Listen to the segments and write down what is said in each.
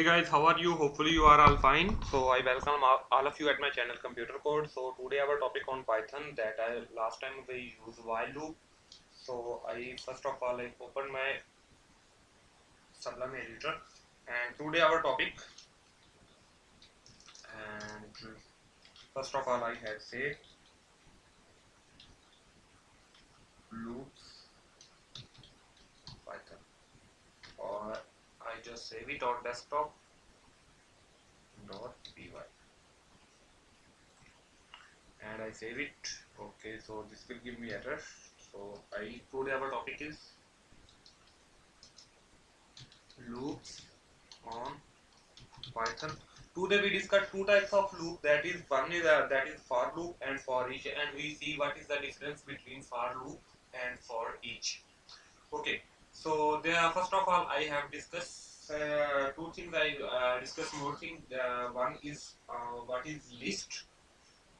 Hey guys, how are you? Hopefully you are all fine. So I welcome all of you at my channel Computer Code. So today our topic on Python that I last time we used while loop. So I first of all I open my Sublime editor and today our topic and first of all I have say loops Python or I just save it on desktop dot py. And I save it. Okay so this will give me error so I today our topic is loops on Python. Today we discuss two types of loop. That is one is uh, that is for loop and for each and we see what is the difference between for loop and for each. Okay so there first of all i have discussed uh, two things i uh, discussed more things uh, one is uh, what is list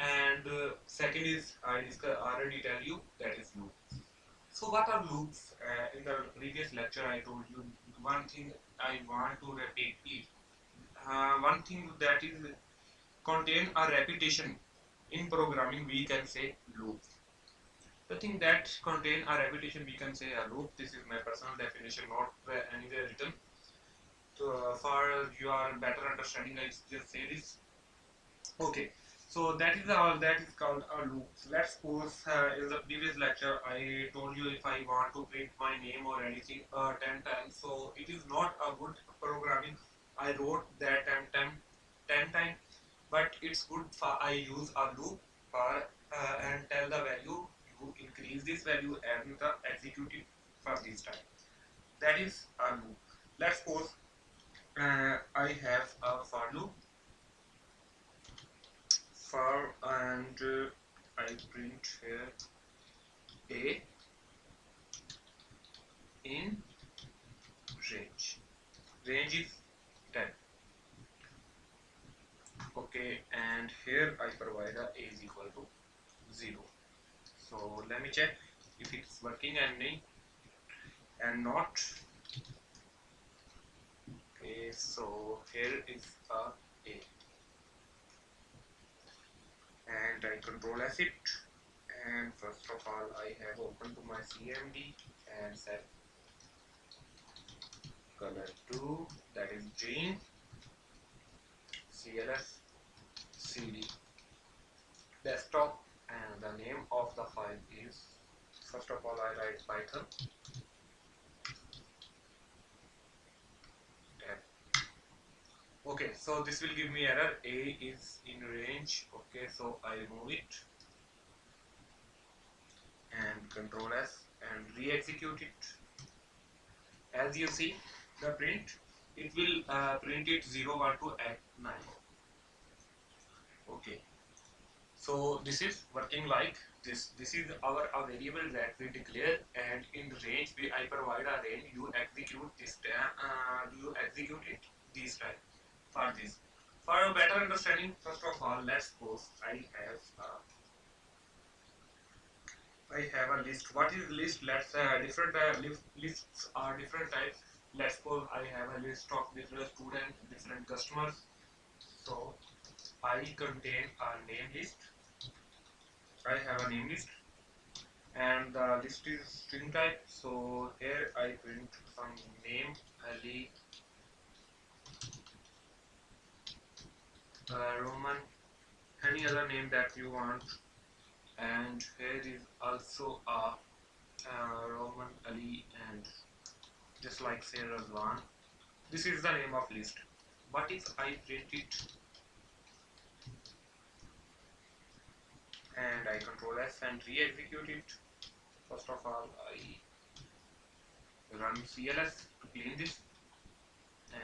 and uh, second is i discuss, already tell you that is loop so what are loops? Uh, in the previous lecture i told you one thing i want to repeat it one thing that is contain a repetition in programming we can say loop. The thing that contain a repetition we can say a loop. This is my personal definition not anywhere written uh, for your better understanding i just this okay. So that is all that is called a loop. Let's suppose uh, in the previous lecture. I told you if i want to print my name or anything uh, 10 times. So it is not a good programming. I wrote that 10 time 10 times but it's good for i use a loop for uh, and tell the value. You increase this value and the execute it for this time. That is a loop. Let's suppose uh, i have a for loop for and uh, I print here a in range. Range is 10 okay and here I provide a a is equal to 0 so let me check if it's working and and not okay so here is a a. And I control S it. And first of all I have opened to my CMD and set color 2 that is green. CLS CD desktop and the name of the file is first of all I write Python okay so this will give me error. A is in range. Okay so I remove it. And control S. And re-execute it. As you see the print it will uh, print it 0 1 2 at 9 okay. So this is working like this. This is our a variable that we declare. And in range we I provide a range. You execute this uh, you execute it this time for this. For a better understanding, first of all, let's suppose I have uh, I have a list. What is list? Let's uh, different uh, lists are different types. Let's suppose I have a list of different students, different customers. So I contain a name list. I have a name list, and the list is string type. So here I print some name Ali uh, Roman any other name that you want? And here is also a uh, Roman Ali and just like say Razwan. This is the name of list. But if I print it? And I control S and re-execute it. First of all I run CLS to clean this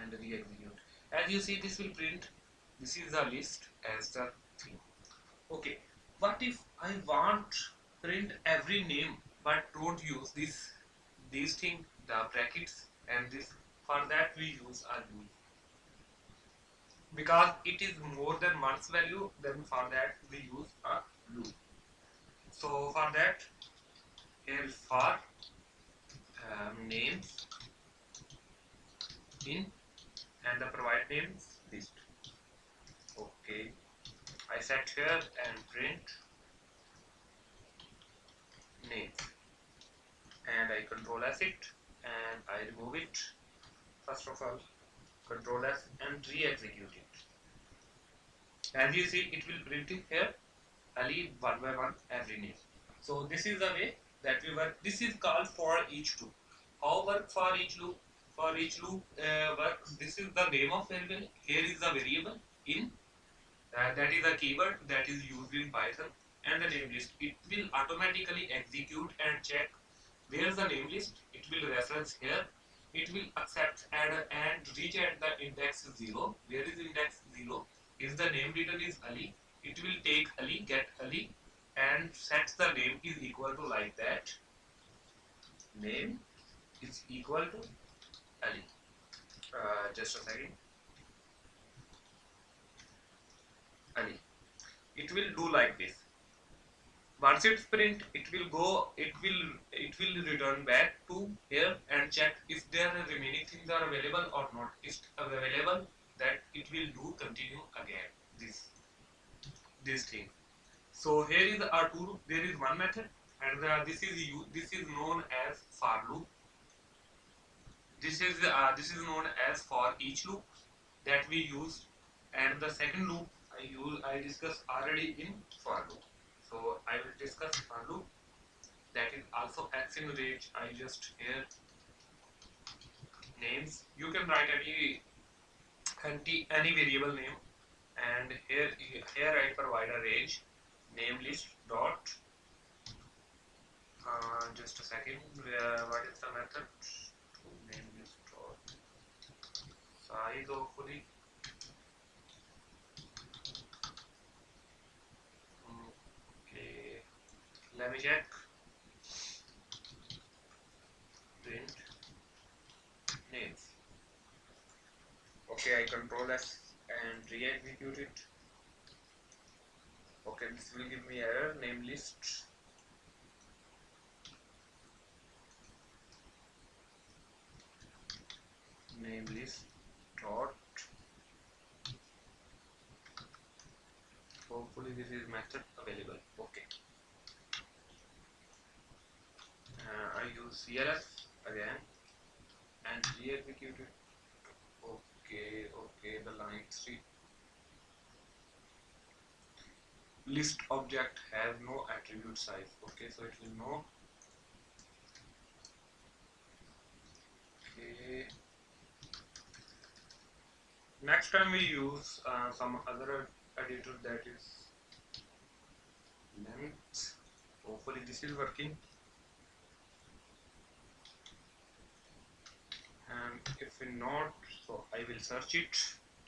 and re-execute. As you see this will print this is the list as the thing okay what if i want print every name but don't use this these thing the brackets and this for that we use a loop because it is more than one's value then for that we use a loop so for that here for um, names in and the provide name list okay I set here and print. Name and I control S it and I remove it. First of all control S and re-execute it. As you see it will print here Ali one by one every name. So this is the way that we work. This is called for each loop. How work for each loop? For each loop uh, work this is the name of variable. Here is the variable in that is a keyword that is used in python and the name list. It will automatically execute and check where's the name list it will reference here. It will accept and and reach at the index 0 where is index 0 if the name written is ali. It will take ali get ali and sets the name is equal to like that. Name is equal to ali. Uh, just a second ali it will do like this. Once it's print it will go it will it will return back to here and check if there are remaining things are available or not. If available that it will do continue again this this thing. So here is our tool there is one method and uh, this is you this is known as for loop. This is uh, this is known as for each loop that we use and the second loop I use I discussed already in for loop. So I will discuss for loop. That is also in range. I just here names. You can write any any, any variable name. And here here I provide a range. Name list dot uh, just a second. Uh, what is the method? Name list dot size hopefully okay let me check print names okay I control S and re-execute it. Okay this will give me error name list. Name list dot. Hopefully this is method available. Okay uh, I use CLS again? And re-execute it okay okay the line 3 list object has no attribute size. Okay so it will know. Okay. Next time we use uh, some other editor that is length. Hopefully this is working and if not so I will search it.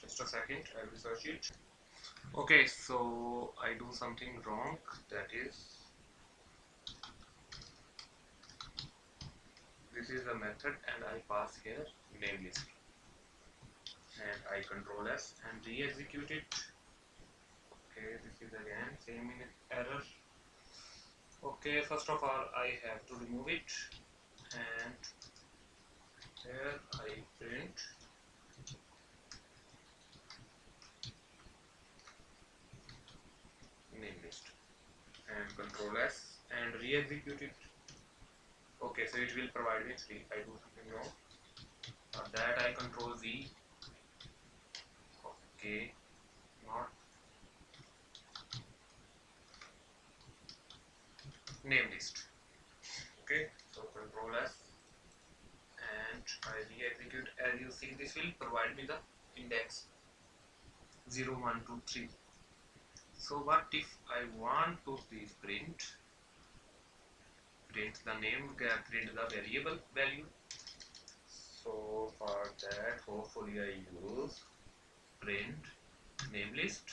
Just a second I will search it. Okay so I do something wrong that is this is a method and I pass here name list. And I control S and re-execute it. Okay this is again same in error. Okay first of all I have to remove it. And here I print name list. And control S and re-execute it. Okay so it will provide me 3 I do something wrong for that I control Z. Okay not. Name list. Okay so control S and I re-execute as you see this will provide me the index 0 1 2 3 so what if I want to print print the name print the variable value? So for that hopefully I use print name list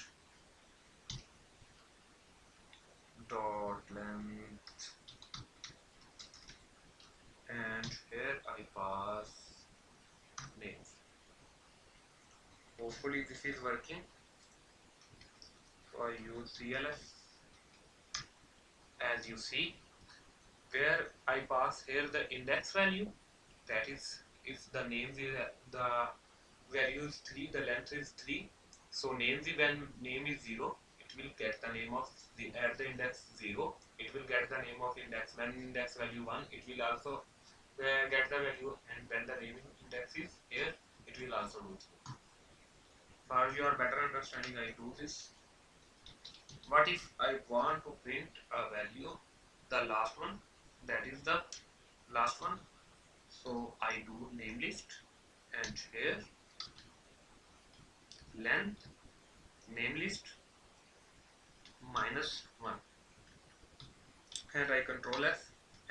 dot length. And here I pass names hopefully this is working so I use CLS as you see where I pass here the index value that is if the name is the value is 3 the length is 3 so name the when name is 0 it will get the name of the at the index 0 it will get the name of index when index value 1 it will also uh, get the value and when the name index is here it will also do so for your better understanding? I do this. What if i want to print a value the last one that is the last one. So i do name list and here length name list minus 1 and I control F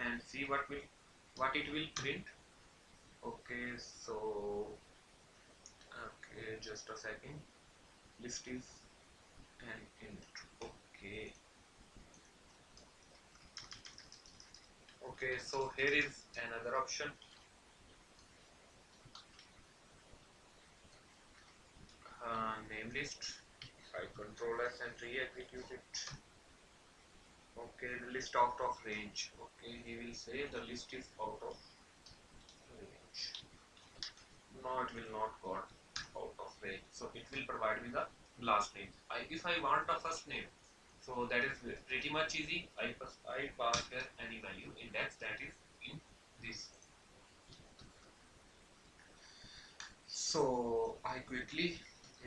and see what will what it will print. Okay so just a second. List is an int okay. Okay so here is another option. Uh, name list. I control S and re-execute it. Okay list out of range. Okay he will say the list is out of range. No it will not got range. So it will provide me the last name I if I want a first name so that is pretty much easy. I pass I pass here any value index that is in this. So I quickly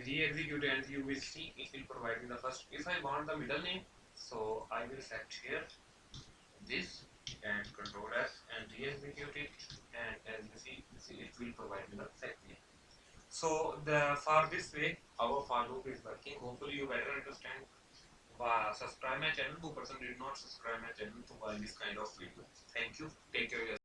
re-execute and you will see it will provide me the first. If I want the middle name so I will set here this and control S and re-execute it. And as you see, see it will provide me the second name so the for this way our for loop is working. Hopefully you better understand. Subscribe my channel. Who person did not subscribe my channel to buy this kind of video. Thank you. Take care